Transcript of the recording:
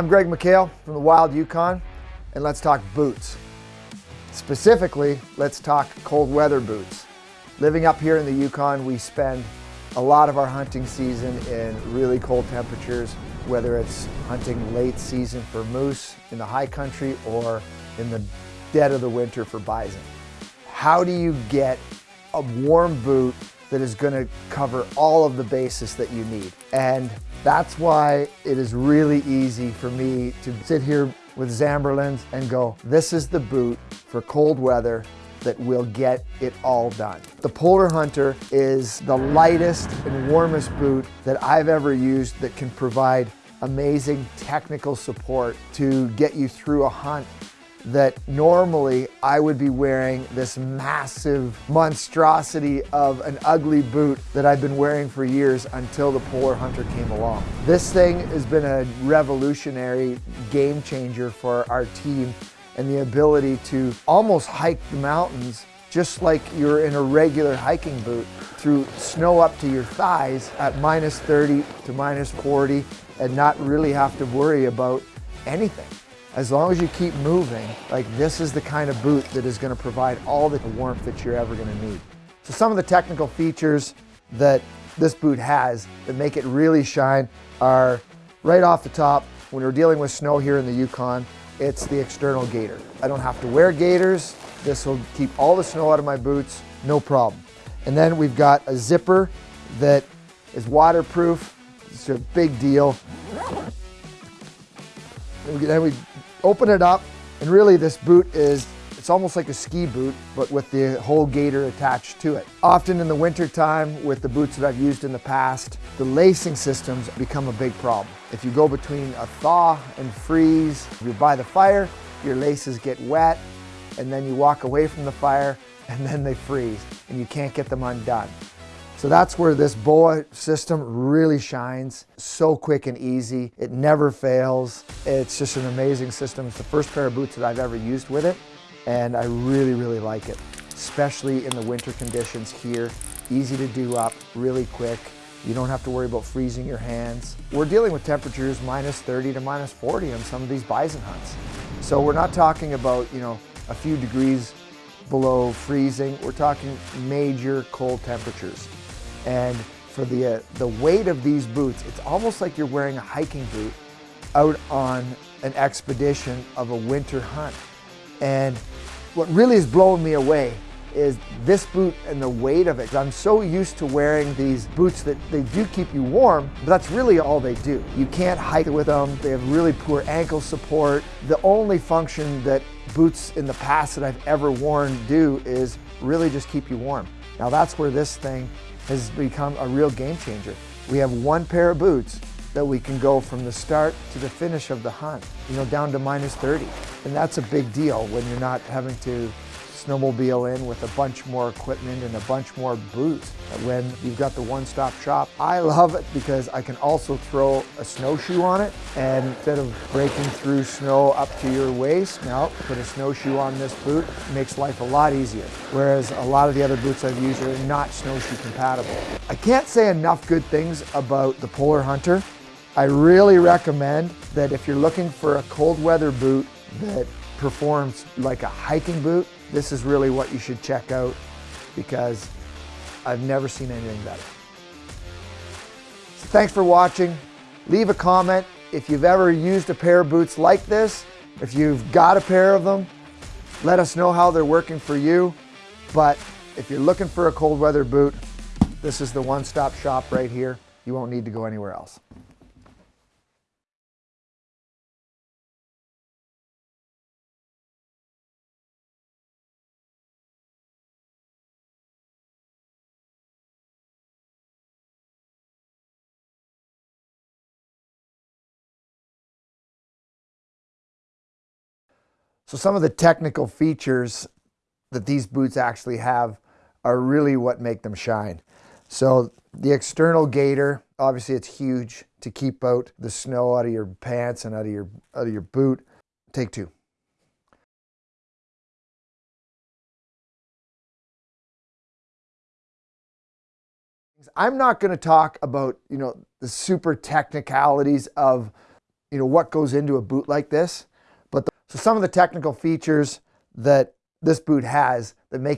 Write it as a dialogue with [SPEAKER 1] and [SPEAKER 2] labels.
[SPEAKER 1] I'm Greg McHale from the Wild Yukon, and let's talk boots. Specifically, let's talk cold weather boots. Living up here in the Yukon, we spend a lot of our hunting season in really cold temperatures, whether it's hunting late season for moose in the high country or in the dead of the winter for bison. How do you get a warm boot that is going to cover all of the bases that you need? And that's why it is really easy for me to sit here with Zamberlan's and go, this is the boot for cold weather that will get it all done. The Polar Hunter is the lightest and warmest boot that I've ever used that can provide amazing technical support to get you through a hunt that normally I would be wearing this massive monstrosity of an ugly boot that I've been wearing for years until the Polar Hunter came along. This thing has been a revolutionary game changer for our team and the ability to almost hike the mountains just like you're in a regular hiking boot through snow up to your thighs at minus 30 to minus 40 and not really have to worry about anything. As long as you keep moving, like this is the kind of boot that is gonna provide all the warmth that you're ever gonna need. So some of the technical features that this boot has that make it really shine are right off the top, when we're dealing with snow here in the Yukon, it's the external gaiter. I don't have to wear gaiters. This will keep all the snow out of my boots, no problem. And then we've got a zipper that is waterproof. It's a big deal. Then we open it up and really this boot is it's almost like a ski boot, but with the whole gaiter attached to it. Often in the winter time with the boots that I've used in the past, the lacing systems become a big problem. If you go between a thaw and freeze, you're by the fire, your laces get wet, and then you walk away from the fire and then they freeze and you can't get them undone. So that's where this BOA system really shines. So quick and easy. It never fails. It's just an amazing system. It's the first pair of boots that I've ever used with it. And I really, really like it, especially in the winter conditions here. Easy to do up, really quick. You don't have to worry about freezing your hands. We're dealing with temperatures minus 30 to minus 40 on some of these bison hunts. So we're not talking about, you know, a few degrees below freezing. We're talking major cold temperatures. And for the, uh, the weight of these boots, it's almost like you're wearing a hiking boot out on an expedition of a winter hunt. And what really is blowing me away is this boot and the weight of it. I'm so used to wearing these boots that they do keep you warm, but that's really all they do. You can't hike with them. They have really poor ankle support. The only function that boots in the past that I've ever worn do is really just keep you warm. Now that's where this thing has become a real game changer. We have one pair of boots that we can go from the start to the finish of the hunt, you know, down to minus 30. And that's a big deal when you're not having to snowmobile in with a bunch more equipment and a bunch more boots when you've got the one-stop shop. I love it because I can also throw a snowshoe on it and instead of breaking through snow up to your waist, now put a snowshoe on this boot, makes life a lot easier. Whereas a lot of the other boots I've used are not snowshoe compatible. I can't say enough good things about the Polar Hunter. I really recommend that if you're looking for a cold weather boot that performs like a hiking boot, this is really what you should check out because I've never seen anything better. So thanks for watching. Leave a comment if you've ever used a pair of boots like this. If you've got a pair of them, let us know how they're working for you. But if you're looking for a cold weather boot, this is the one-stop shop right here. You won't need to go anywhere else. So some of the technical features that these boots actually have are really what make them shine. So the external gaiter, obviously it's huge to keep out the snow out of your pants and out of your, out of your boot. Take two. I'm not going to talk about, you know, the super technicalities of you know, what goes into a boot like this. So some of the technical features that this boot has that make